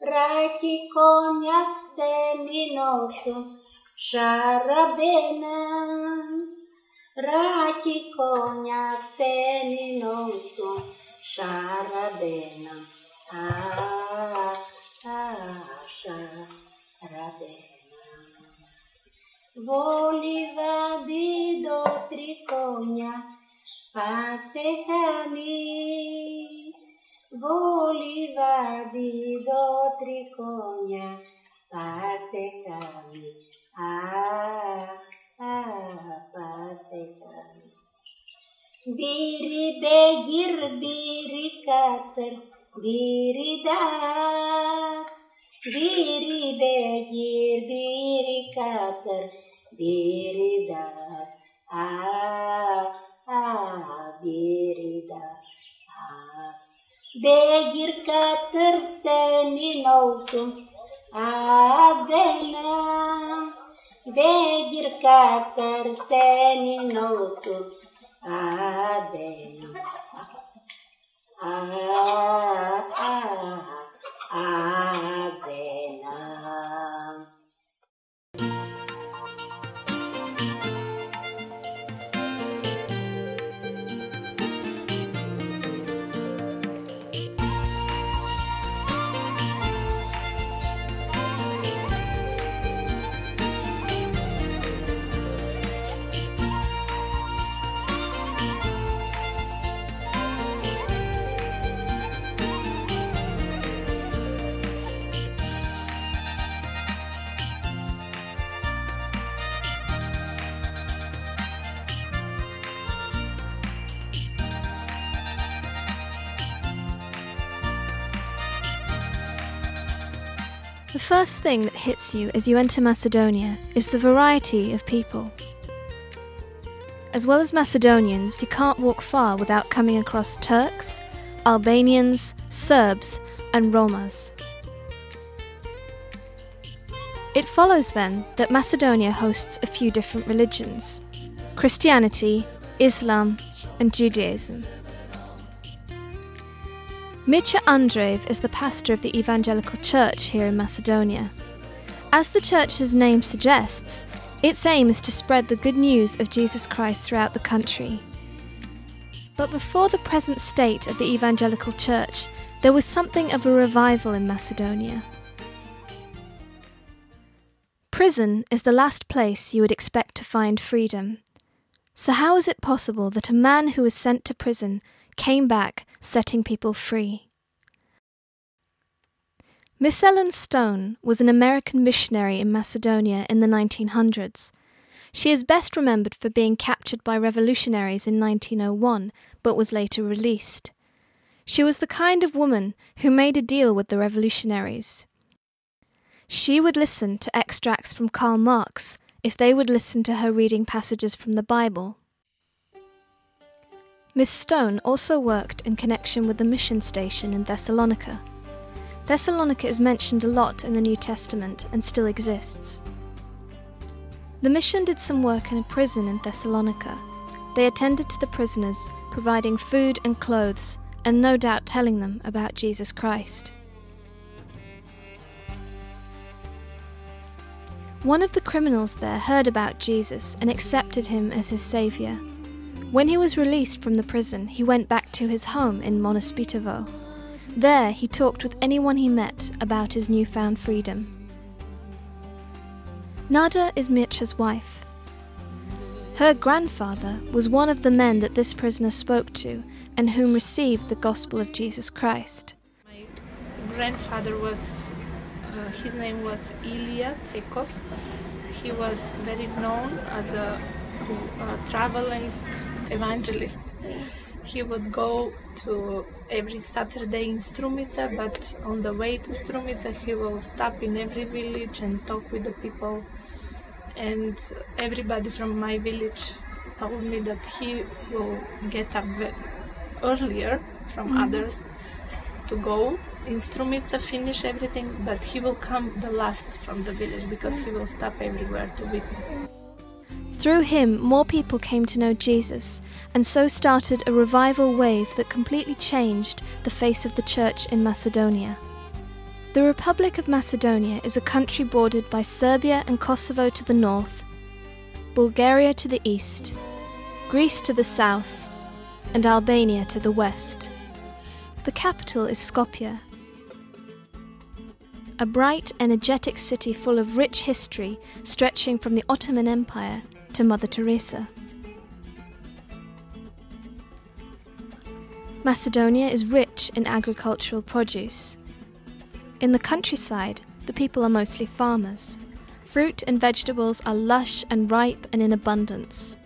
Reki konjak se mi nosu šarabena. Reki konjak se mi nosu šarabena. A, a, a, šarabena. Vadi do tri konja, se tamim. Di do trikonja, pasehami. Ah, ah, pasehami. Biri begir biri kater biri dar. Biri begir biri kater biri dar. Ah, ah, biri dar. Ah. Begir kater seni nausum abena. Begir kater seni nausum abena. Ah, first thing that hits you as you enter Macedonia is the variety of people. As well as Macedonians, you can't walk far without coming across Turks, Albanians, Serbs, and Romas. It follows then that Macedonia hosts a few different religions Christianity, Islam, and Judaism. Mitya Andreev is the pastor of the Evangelical Church here in Macedonia. As the church's name suggests, its aim is to spread the good news of Jesus Christ throughout the country. But before the present state of the Evangelical Church, there was something of a revival in Macedonia. Prison is the last place you would expect to find freedom. So, how is it possible that a man who was sent to prison came back setting people free? Miss Ellen Stone was an American missionary in Macedonia in the 1900s. She is best remembered for being captured by revolutionaries in 1901, but was later released. She was the kind of woman who made a deal with the revolutionaries. She would listen to extracts from Karl Marx if they would listen to her reading passages from the Bible. Miss Stone also worked in connection with the mission station in Thessalonica. Thessalonica is mentioned a lot in the New Testament and still exists. The mission did some work in a prison in Thessalonica. They attended to the prisoners, providing food and clothes, and no doubt telling them about Jesus Christ. One of the criminals there heard about Jesus and accepted him as his saviour. When he was released from the prison, he went back to his home in Monospitovo. There, he talked with anyone he met about his newfound freedom. Nada is Mircha's wife. Her grandfather was one of the men that this prisoner spoke to and whom received the gospel of Jesus Christ. My grandfather was, uh, his name was Ilya Tsekov. He was very known as a, a traveling evangelist. He would go to every Saturday in Strumica, but on the way to Strumica, he will stop in every village and talk with the people. And everybody from my village told me that he will get up earlier from mm-hmm. others to go in Strumica, finish everything, but he will come the last from the village because he mm. will stop everywhere to witness. Through him, more people came to know Jesus, and so started a revival wave that completely changed the face of the church in Macedonia. The Republic of Macedonia is a country bordered by Serbia and Kosovo to the north, Bulgaria to the east, Greece to the south, and Albania to the west. The capital is Skopje, a bright, energetic city full of rich history stretching from the Ottoman Empire to Mother Teresa. Macedonia is rich in agricultural produce. In the countryside, the people are mostly farmers. Fruit and vegetables are lush and ripe and in abundance.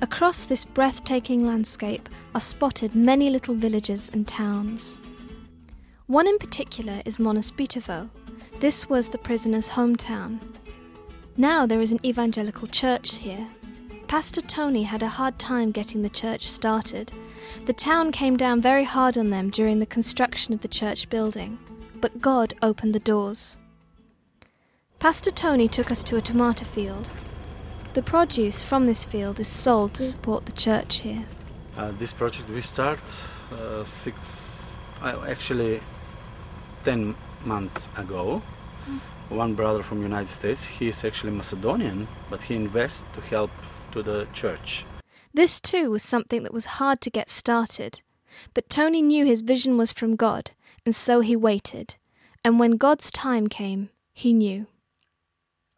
Across this breathtaking landscape are spotted many little villages and towns. One in particular is Monospitovo. This was the prisoner's hometown. Now there is an evangelical church here. Pastor Tony had a hard time getting the church started. The town came down very hard on them during the construction of the church building, but God opened the doors. Pastor Tony took us to a tomato field. The produce from this field is sold to support the church here. Uh, this project we start uh, six, uh, actually, ten months ago. One brother from United States, he is actually Macedonian, but he invests to help to the church. This too was something that was hard to get started, but Tony knew his vision was from God, and so he waited. And when God's time came, he knew.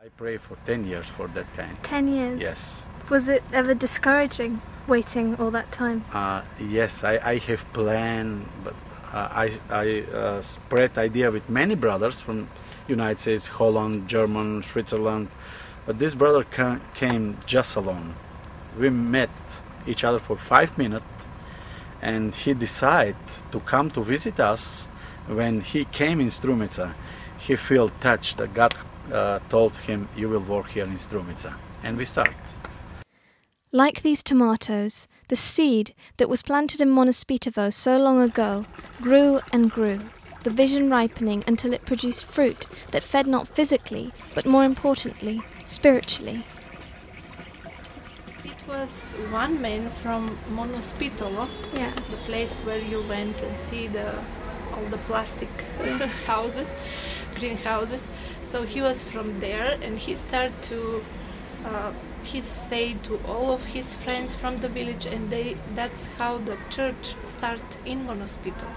I pray for ten years for that kind. Ten years? Yes. Was it ever discouraging waiting all that time? Uh, yes, I, I have plan, but uh, I, I uh, spread idea with many brothers from United States, Holland, German, Switzerland, but this brother ca- came just alone. We met each other for five minutes, and he decided to come to visit us. When he came in Strumica, he felt touched that God uh, told him, "You will work here in Strumica," and we start. Like these tomatoes, the seed that was planted in Monospitovo so long ago grew and grew, the vision ripening until it produced fruit that fed not physically, but more importantly, spiritually. It was one man from Monospitovo, Yeah. the place where you went and see the all the plastic houses, greenhouses. So he was from there, and he started to. Uh, he said to all of his friends from the village, and they that's how the church started in Monospito.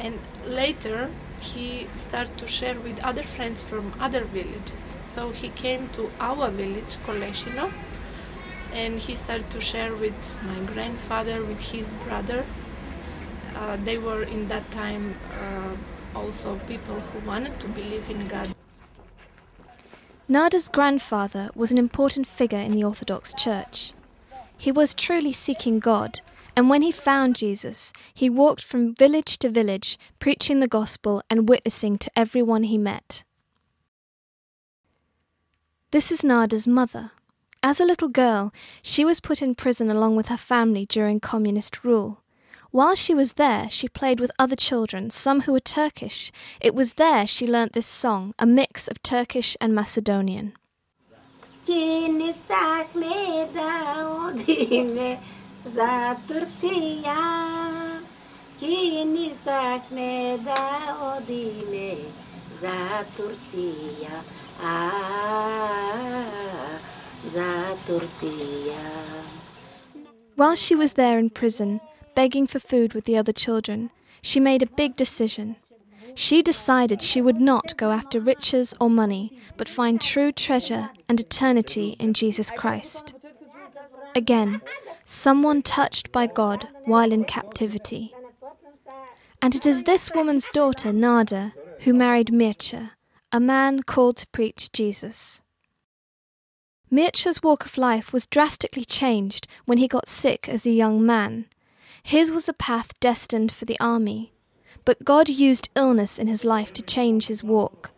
And later he started to share with other friends from other villages. So he came to our village, Koleshino, and he started to share with my grandfather, with his brother. Uh, they were in that time uh, also people who wanted to believe in God. Nada's grandfather was an important figure in the Orthodox Church. He was truly seeking God, and when he found Jesus, he walked from village to village, preaching the gospel and witnessing to everyone he met. This is Nada's mother. As a little girl, she was put in prison along with her family during communist rule. While she was there, she played with other children, some who were Turkish. It was there she learnt this song, a mix of Turkish and Macedonian. Kini sakme daudime za Turcia. Kini sakme daudime za Turcia. Ah, za Turcia. While she was there in prison, begging for food with the other children, she made a big decision. She decided she would not go after riches or money, but find true treasure and eternity in Jesus Christ. Again, someone touched by God while in captivity. And it is this woman's daughter, Nada, who married Mircea, a man called to preach Jesus. Mircea's walk of life was drastically changed when he got sick as a young man. His was a path destined for the army, but God used illness in his life to change his walk.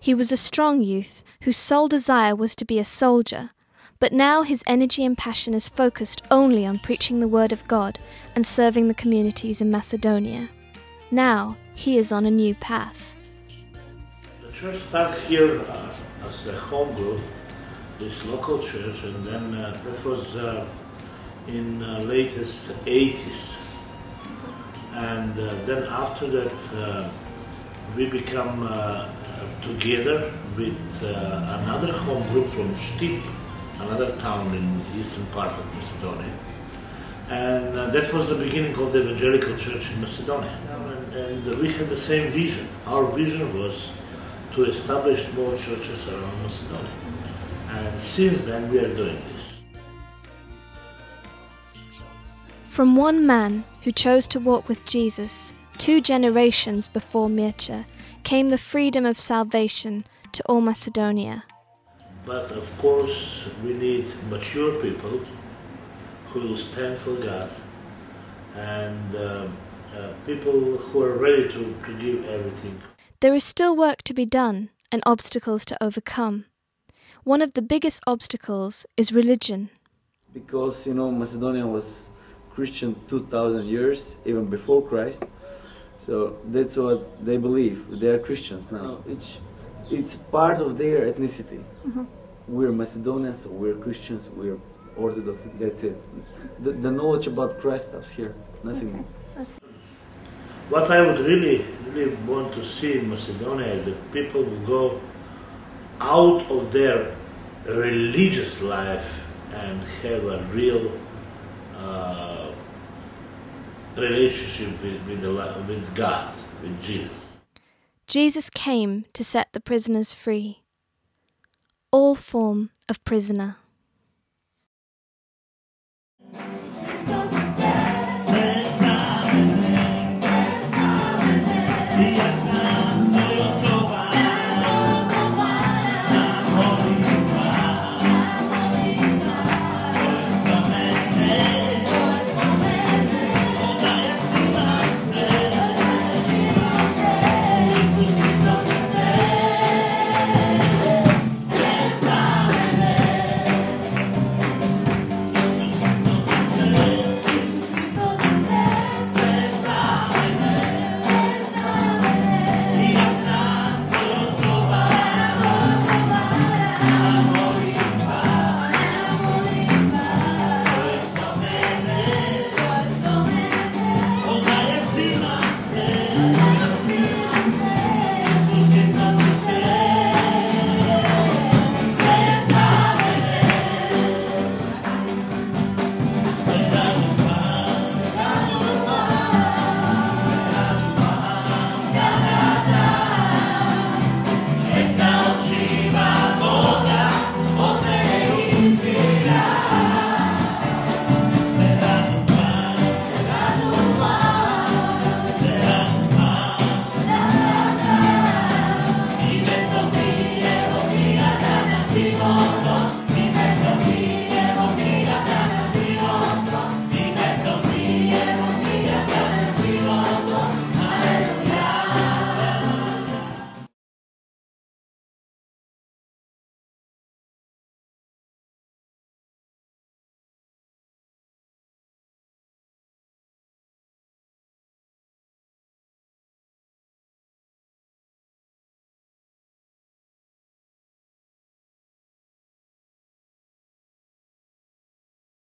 He was a strong youth whose sole desire was to be a soldier, but now his energy and passion is focused only on preaching the word of God and serving the communities in Macedonia. Now he is on a new path. The church started here uh, as a home group, this local church, and then uh, that was uh, in uh, latest 80s. And uh, then after that, uh, we become uh, together with another home group from Štip, another town in the eastern part of Macedonia. And uh, that was the beginning of the evangelical church in Macedonia. And, and we had the same vision. Our vision was to establish more churches around Macedonia. And since then we are doing this. From one man who chose to walk with Jesus, two generations before Mircea, came the freedom of salvation to all Macedonia. But of course, we need mature people who will stand for God and uh, uh, people who are ready to, to give everything. There is still work to be done and obstacles to overcome. One of the biggest obstacles is religion. Because, you know, Macedonia was Christian 2000 years, even before Christ. So that's what they believe. They are Christians now. It's, it's part of their ethnicity. We're Macedonians, we're Christians, we're Orthodox, that's it. The, the knowledge about Christ stops here, nothing more. What I would really, really want to see in Macedonia is that people will go out of their religious life and have a real uh, relationship with, with, the, with God, with Jesus. Jesus came to set the prisoners free. All form of prisoner.